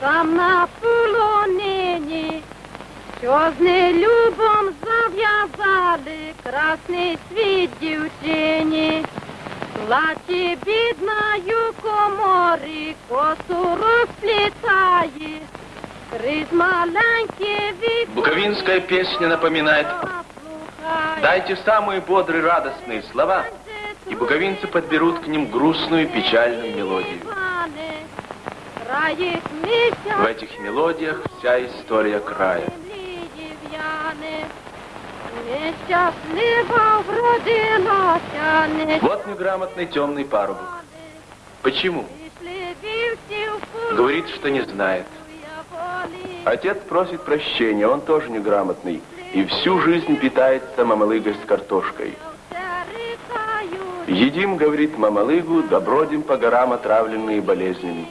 Там на полонині, що з нелюбом зав'язали красний світ дівчині. Плаче бідною комори, косу розплітає, крізь маленькі вікна. Буковинская песня напоминает «Дайте самые бодрые, радостные слова, и буковинцы подберут к ним грустную, печальную мелодию». В этих мелодиях вся история края. Вот неграмотный темный парубок. Почему? Говорит, что не знает. Отец просит прощения, он тоже неграмотный. И всю жизнь питается мамалыгой с картошкой. Едим, говорит мамалыгу, да бродим по горам, отравленные болезнями.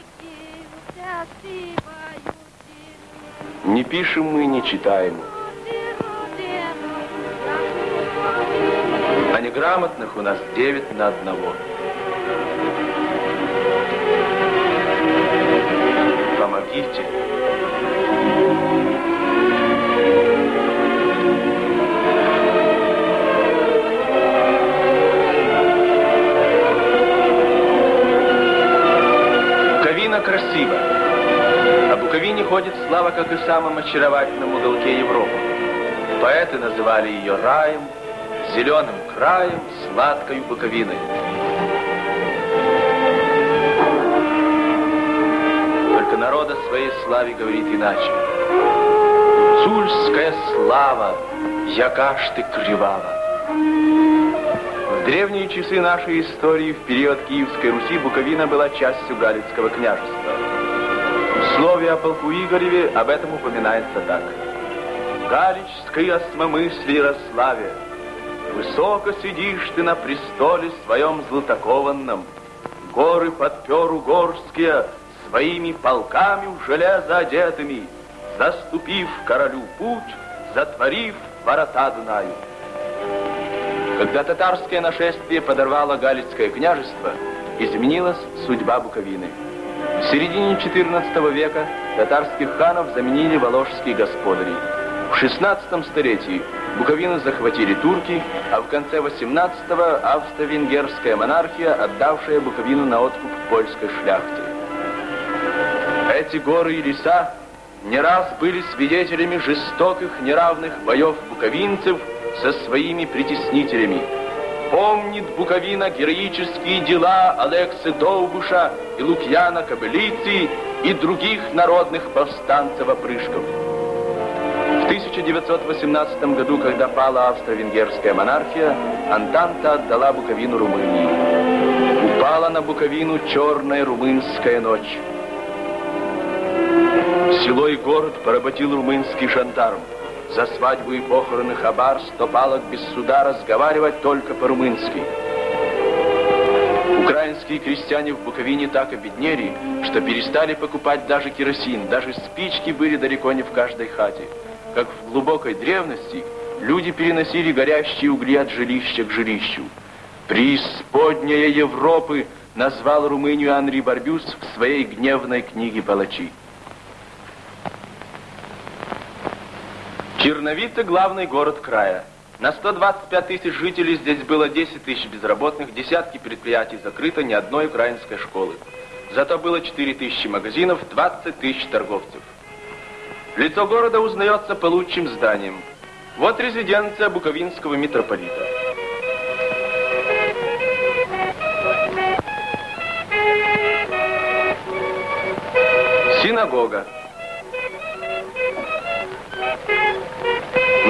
Не пишем мы, не читаем. А неграмотных у нас девять на одного. Помогите. Буковине ходит слава, как и в самом очаровательном уголке Европы. Поэты называли ее раем, зеленым краем, сладкой Буковиной. Только народ о своей славе говорит иначе. Цульская слава, яка ты кривава. В древние часы нашей истории, в период Киевской Руси, Буковина была частью Галицкого княжества. В слове о полку Игореве об этом упоминается так. Галичской осмомыслии Ярославе, Высоко сидишь ты на престоле своем златокованном, Горы подпер угорские своими полками в железо одетыми, Заступив королю путь, затворив ворота Дунаю. Когда татарское нашествие подорвало Галицкое княжество, изменилась судьба Буковины. В середине XIV века татарских ханов заменили воложские господари. В XVI столетии Буковину захватили турки, а в конце XVIII австро-венгерская монархия, отдавшая Буковину на откуп польской шляхте. Эти горы и леса не раз были свидетелями жестоких неравных боев буковинцев со своими притеснителями. Помнит Буковина героические дела Алексы Довбуша и Лукьяна Кобылицы и других народных повстанцев-опрышков. В 1918 году, когда пала австро-венгерская монархия, Антанта отдала Буковину Румынии. Упала на Буковину черная румынская ночь. Село и город поработил румынский жандарм. За свадьбу и похороны хабар сто палок без суда разговаривать только по-румынски. Украинские крестьяне в Буковине так обеднели, что перестали покупать даже керосин, даже спички были далеко не в каждой хате. Как в глубокой древности люди переносили горящие угли от жилища к жилищу. «Преисподняя Европы» назвал Румынию Анри Барбюс в своей гневной книге «Палачи». Черновица – главный город края. На 125 тысяч жителей здесь было 10 тысяч безработных, десятки предприятий закрыто, ни одной украинской школы. Зато было 4 тысячи магазинов, 20 тысяч торговцев. Лицо города узнается по лучшим зданиям. Вот резиденция буковинского митрополита. Синагога.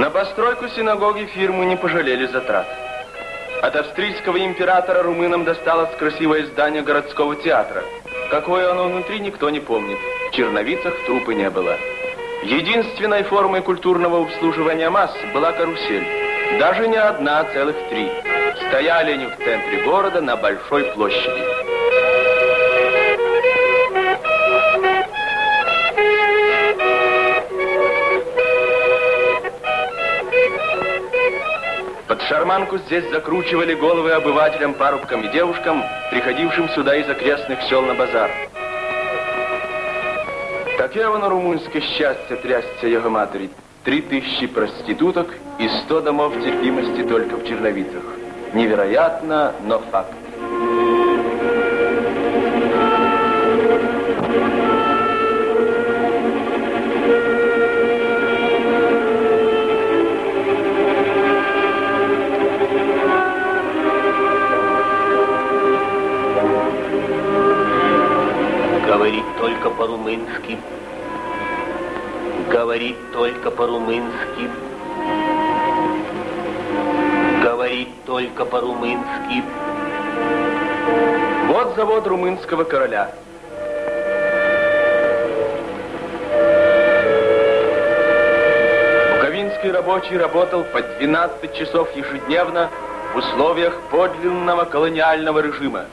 На постройку синагоги фирмы не пожалели затрат. От австрийского императора румынам досталось красивое здание городского театра. Какое оно внутри, никто не помнит. В черновицах трупы не было. Единственной формой культурного обслуживания масс была карусель. Даже не одна, а целых три. Стояли они в центре города на большой площади. Шарманку здесь закручивали головы обывателям, парубкам и девушкам, приходившим сюда из окрестных сел на базар. Таке воно румунське щастя трясся його матері. Три тысячи проституток и сто домов терпимости только в Черновицах. Невероятно, но факт. По-румынски. Говорит только по-румынски. Говорит только по-румынски. Вот завод румынского короля. Буковинский рабочий работал по 12 часов ежедневно в условиях подлинного колониального режима.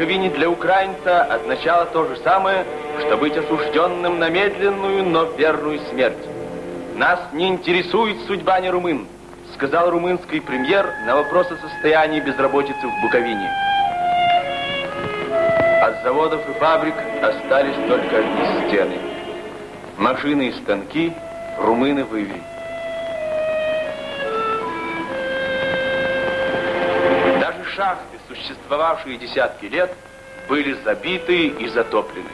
Буковине для украинца означало то же самое, что быть осужденным на медленную, но верную смерть. Нас не интересует судьба не румын, сказал румынский премьер на вопрос о состоянии безработицы в Буковине. От заводов и фабрик остались только одни стены. Машины и станки румыны вывели. Даже шахты, существовавшие десятки лет, были забиты и затоплены.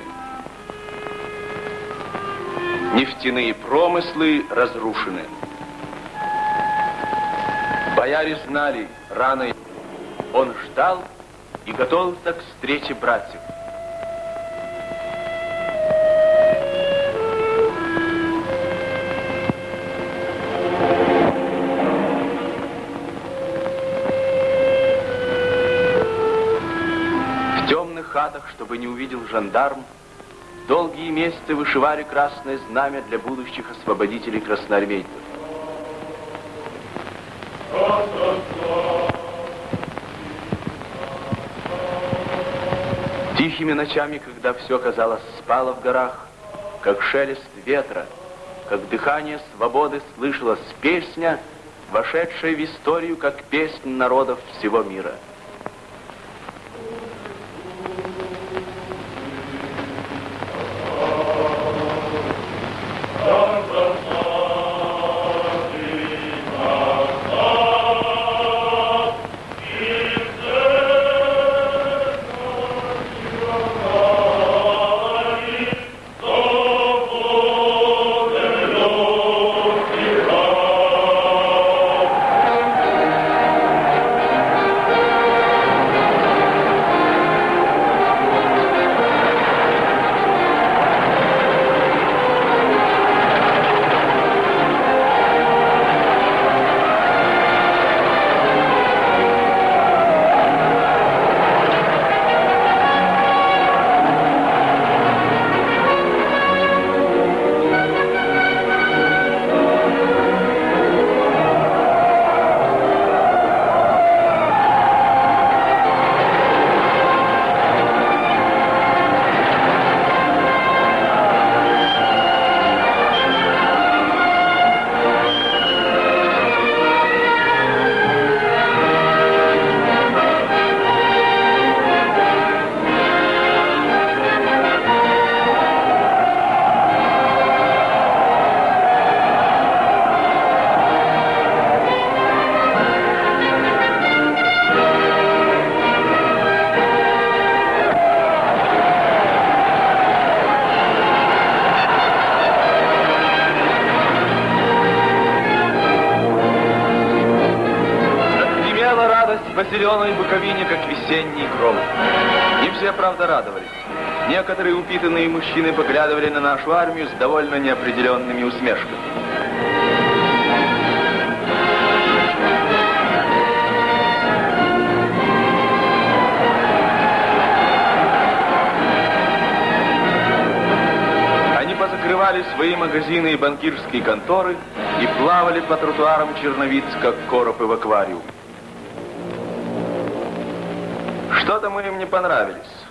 Нефтяные промыслы разрушены. Бояре знали, рано он ждал и готовился к встрече братьев. Чтобы не увидел жандарм, долгие месяцы вышивали красное знамя для будущих освободителей красноармейцев. Тихими ночами, когда все, казалось, спало в горах, как шелест ветра, как дыхание свободы слышалась песня, вошедшая в историю как песнь народов всего мира. По зеленой Буковине, как весенний гром. Не все, правда, радовались. Некоторые упитанные мужчины поглядывали на нашу армию с довольно неопределенными усмешками. Они позакрывали свои магазины и банкирские конторы и плавали по тротуарам Черновиц, как коропы в аквариум. Что-то мы им не понравились.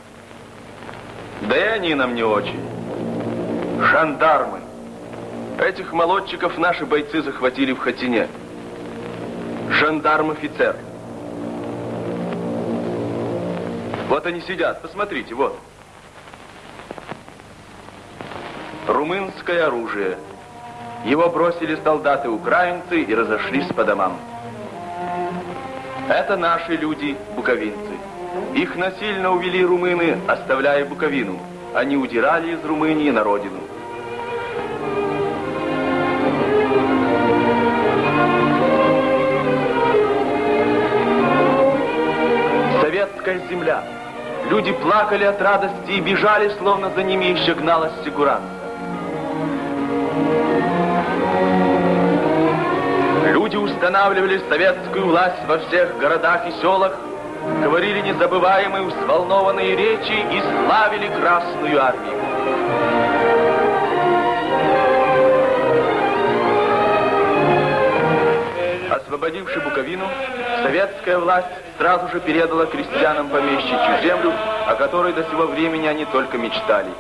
Да и они нам не очень. Жандармы. Этих молодчиков наши бойцы захватили в Хатине. Жандарм-офицер. Вот они сидят, посмотрите, вот. Румынское оружие. Его бросили солдаты-украинцы и разошлись по домам. Это наши люди, буковинцы. Их насильно увели румыны, оставляя Буковину. Они удирали из Румынии на родину. Советская земля. Люди плакали от радости и бежали, словно за ними еще гналась сигуранца. Люди устанавливали советскую власть во всех городах и селах, говорили незабываемые взволнованные речи и славили Красную Армию. Освободивши Буковину, советская власть сразу же передала крестьянам помещичью землю, о которой до сего времени они только мечтали.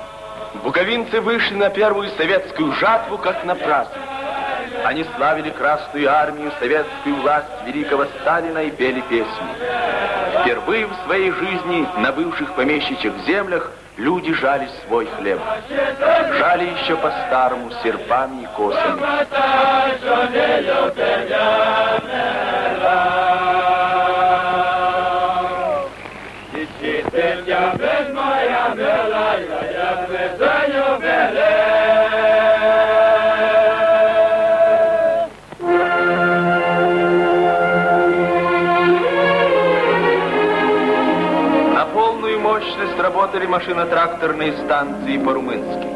Буковинцы вышли на первую советскую жатву, как на праздник. Они славили Красную Армию, советскую власть великого Сталина и пели песни. Впервые в своей жизни на бывших помещичьих землях люди жали свой хлеб. Жали еще по-старому серпами и косами. На машино-тракторные станции по-румынски.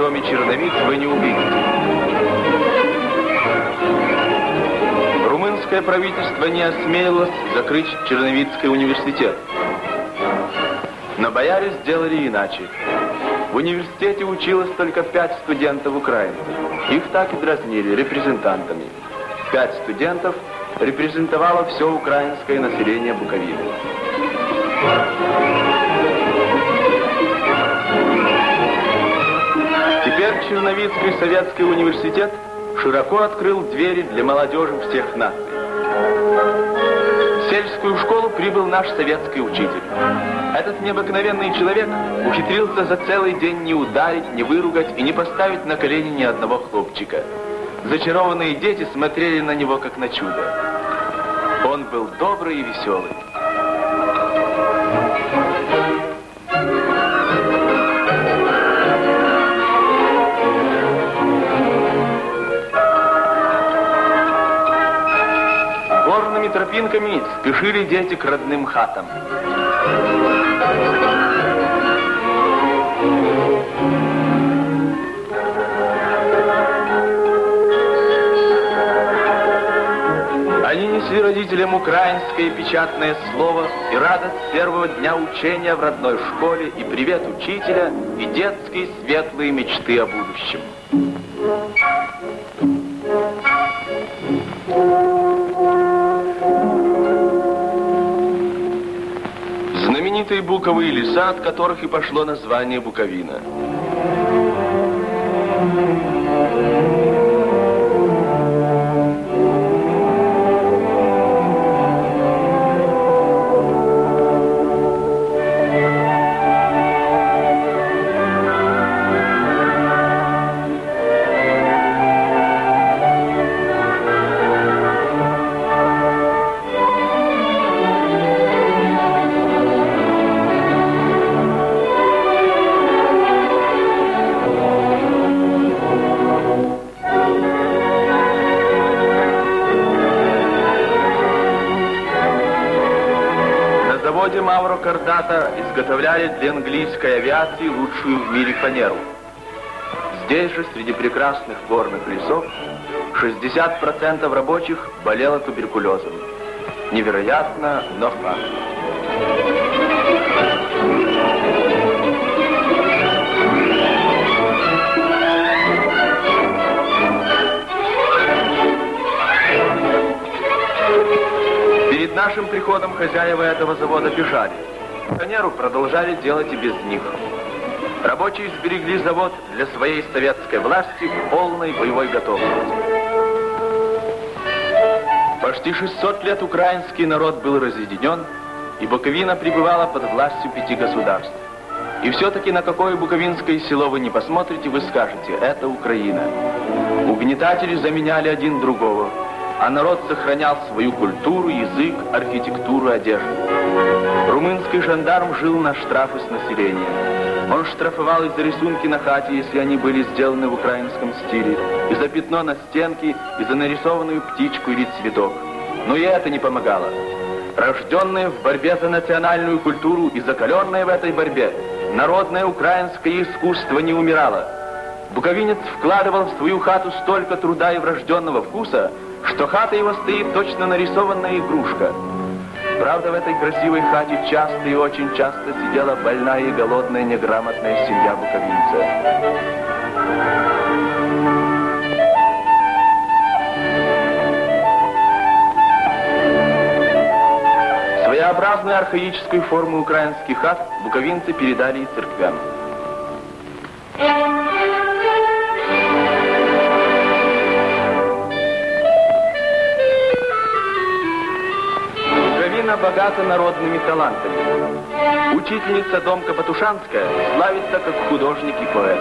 Кроме черновиц, вы не увидите. Румынское правительство не осмелилось закрыть Черновицкий университет. Но бояре сделали иначе. В университете училось только пять студентов украинцев. Их так и дразнили репрезентантами. Пять студентов репрезентовало все украинское население Буковины. Черновицкий советский университет широко открыл двери для молодежи всех наций. В сельскую школу прибыл наш советский учитель. Этот необыкновенный человек ухитрился за целый день не ударить, не выругать и не поставить на колени ни одного хлопчика. Зачарованные дети смотрели на него как на чудо. Он был добрый и веселый. Тропинками спешили дети к родным хатам. Они несли родителям украинское печатное слово и радость первого дня учения в родной школе, и привет учителя, и детские светлые мечты о будущем. Буковые леса, от которых и пошло название Буковина. Кардата изготовляли для английской авиации лучшую в мире фанеру. Здесь же, среди прекрасных горных лесов, 60% рабочих болело туберкулезом. Невероятно, но факт. Нашим приходом хозяева этого завода бежали. Фанеру продолжали делать и без них. Рабочие сберегли завод для своей советской власти в полной боевой готовности. Почти 600 лет украинский народ был разъединен, и Буковина пребывала под властью пяти государств. И все-таки на какое буковинское село вы не посмотрите, вы скажете, это Украина. Угнетатели заменяли один другого, а народ сохранял свою культуру, язык, архитектуру, одежду. Румынский жандарм жил на штрафы с населения. Он штрафовал из за рисунки на хате, если они были сделаны в украинском стиле, и за пятно на стенке, и за нарисованную птичку или цветок. Но и это не помогало. Рожденные в борьбе за национальную культуру и закаленные в этой борьбе, народное украинское искусство не умирало. Буковинец вкладывал в свою хату столько труда и врожденного вкуса, что хата его стоит точно нарисованная игрушка. Правда, в этой красивой хате часто и очень часто сидела больная и голодная неграмотная семья буковинца. Своеобразную архаическую форму украинских хат буковинцы передали и церквям. Буковина богата народными талантами. Учительница Домка Патушанская славится как художник и поэт.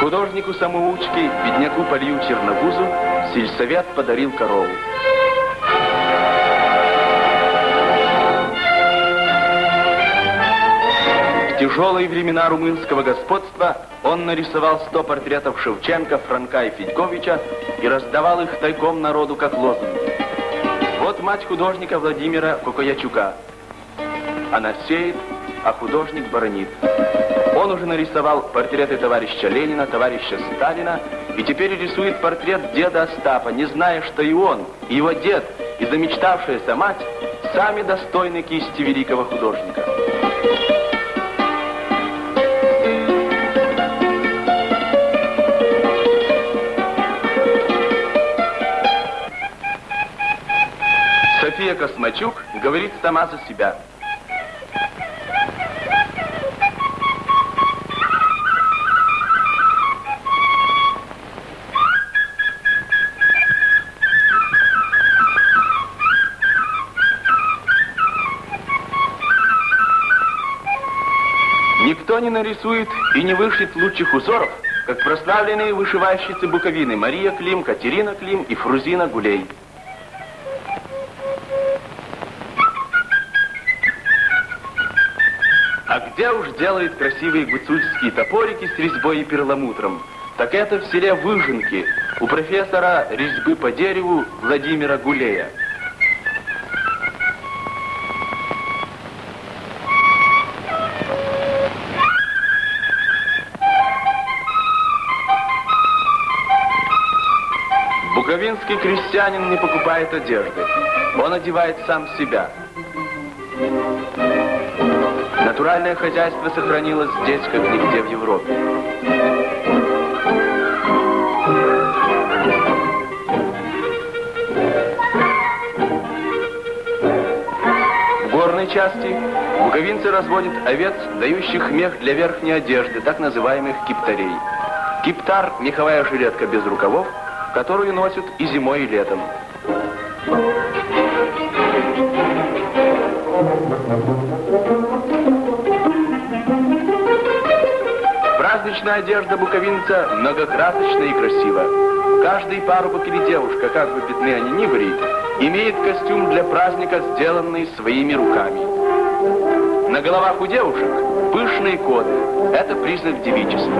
Художнику-самоучке, бедняку Полью Черногузу, сельсовет подарил корову. Тяжелые времена румынского господства он нарисовал сто портретов Шевченко, Франка и Федьковича и раздавал их тайком народу как лозунги. Вот мать художника Владимира Кокоячука. Она сеет, а художник баронит. Он уже нарисовал портреты товарища Ленина, товарища Сталина, и теперь рисует портрет деда Остапа, не зная, что и он, и его дед, и замечтавшаяся мать сами достойны кисти великого художника. София Космачук говорит сама за себя. Никто не нарисует и не вышьет лучших узоров, как прославленные вышивальщицы Буковины Мария Клим, Катерина Клим и Фрузина Гулей. Где уж делает красивые гуцульские топорики с резьбой и перламутром? Так это в селе Выженки, у профессора резьбы по дереву Владимира Гулея. Буковинский крестьянин не покупает одежды. Он одевает сам себя. Натуральное хозяйство сохранилось здесь, как нигде в Европе. В горной части буковинцы разводят овец, дающих мех для верхней одежды, так называемых киптарей. Киптар – меховая жилетка без рукавов, которую носят и зимой, и летом. Праздничная одежда буковинца многокрасочна и красива. Каждый парубок или девушка, как бы бедны они ни были, имеет костюм для праздника, сделанный своими руками. На головах у девушек пышные коды. Это признак девичества.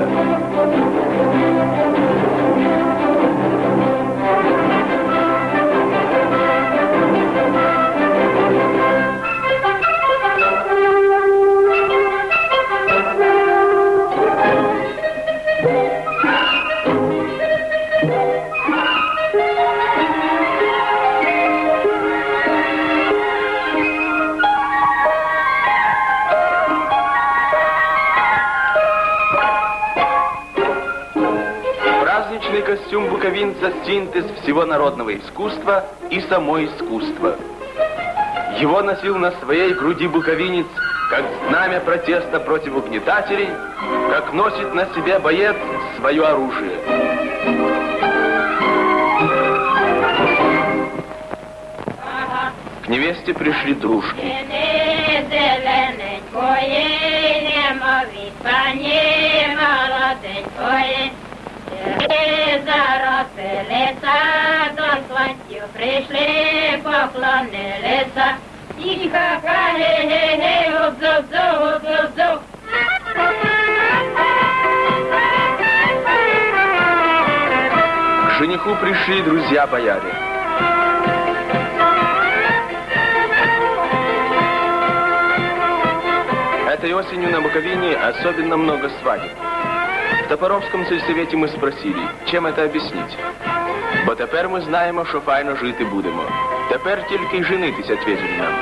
костюм буковинца – синтез всего народного искусства и само искусство. Его носил на своей груди буковинец, как знамя протеста против угнетателей, как носит на себе боец свое оружие. К невесте пришли дружки. Зелененької, немові пані молоденької. Заросилися, до слонців прийшли, поклонилися. І ха-ха, ге-ге-ге, обзу-зу, обзу-зу. К жениху пришли друзья бояре. Этой осенью на Буковине особенно много свадеб. В Топоровському сельсовєті ми спросили, чим це об'яснити. Бо тепер ми знаємо, що файно жити будемо. Тепер тільки й женитись відповіли нам.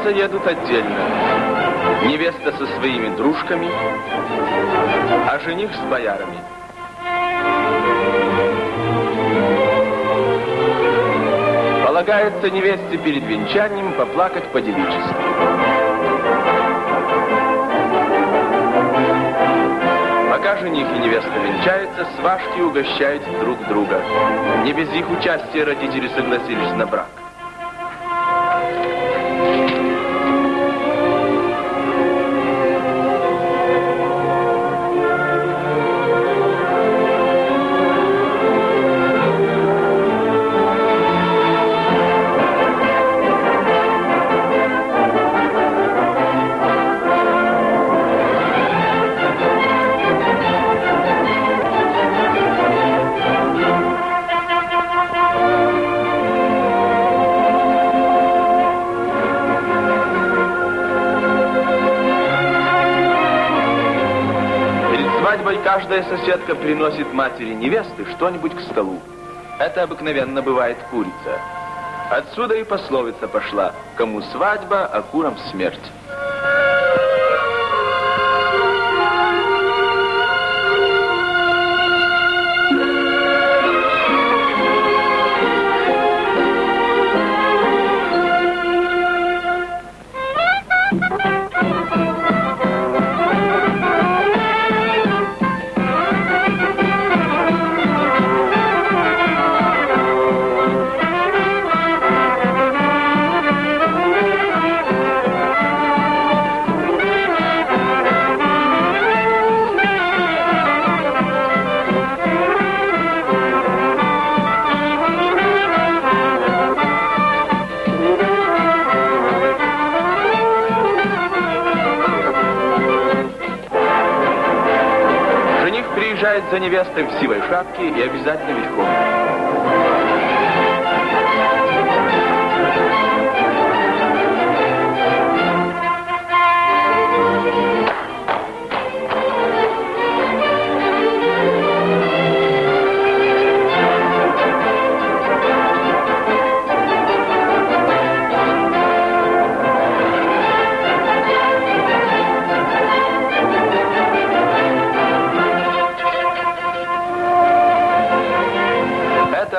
Венчаться едут отдельно. Невеста со своими дружками, а жених с боярами. Полагается невесте перед венчанием поплакать по-девически. Пока жених и невеста венчаются, сважки угощают друг друга. Не без их участия родители согласились на брак. Каждая соседка приносит матери невесты что-нибудь к столу. Это обыкновенно бывает курица. Отсюда и пословица пошла «Кому свадьба, а курам смерть». Приезжает за невестой в сивой шапке и обязательно верхом.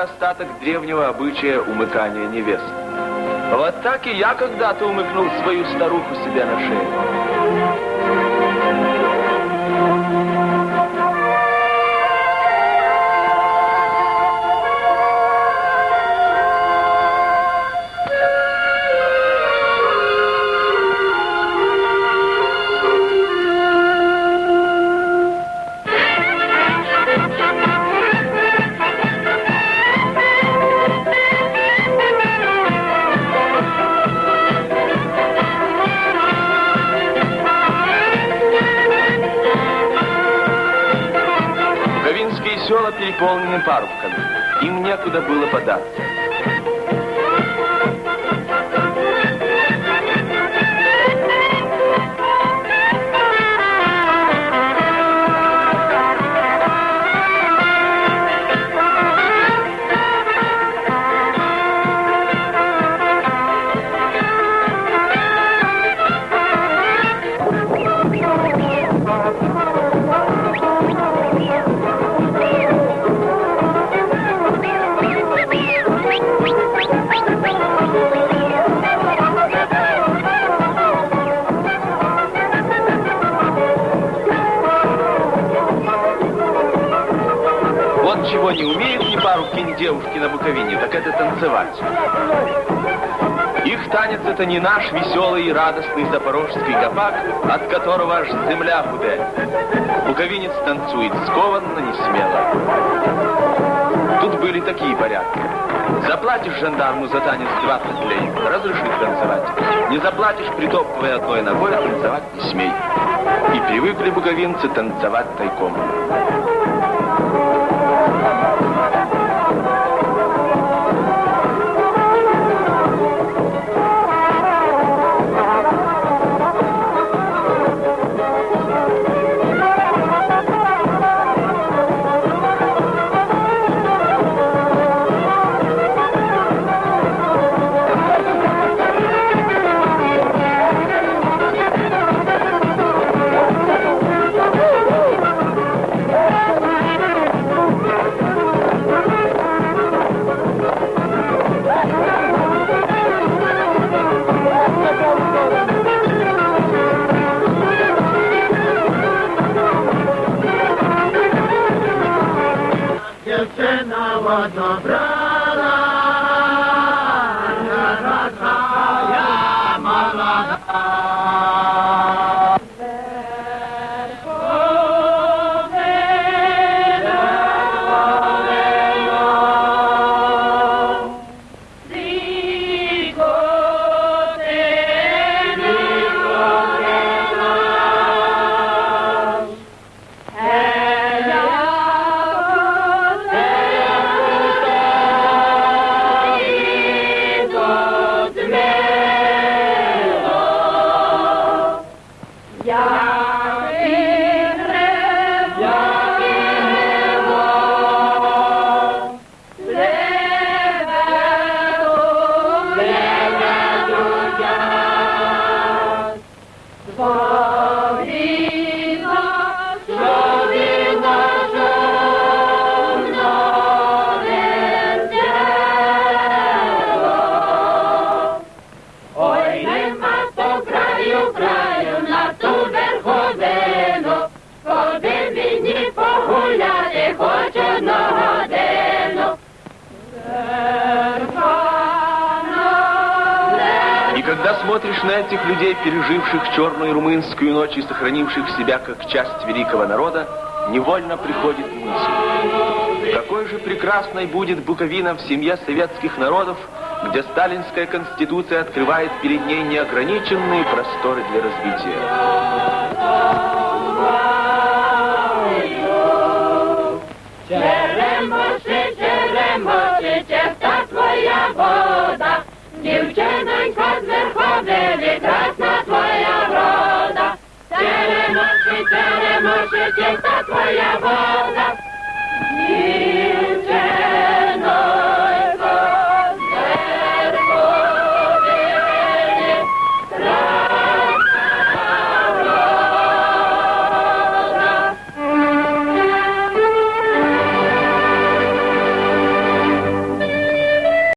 Это остаток древнего обычая умыкания невест. Вот так и я когда-то умыкнул свою старуху себе на шею. Некуда было податься. Девушки на Буковине, так это танцевать. Их танец это не наш веселый и радостный запорожский гопак, от которого аж земля худеет. Буковинец танцует скованно, не смело. Тут были такие порядки. Заплатишь жандарму за танец 20 лей, разрешит танцевать. Не заплатишь, притопывая одной ногой, танцевать не смей. И привыкли буковинцы танцевать тайком. Людей, переживших черную румынскую ночь и сохранивших себя как часть великого народа, невольно приходит мысль. Какой же прекрасной будет Буковина в семье советских народов, где сталинская конституция открывает перед ней неограниченные просторы для развития. Черемоши, черемоши, чиста твоя вода, дівчинонька з верховини, Черемоши, черемоши, чиста твоя вода,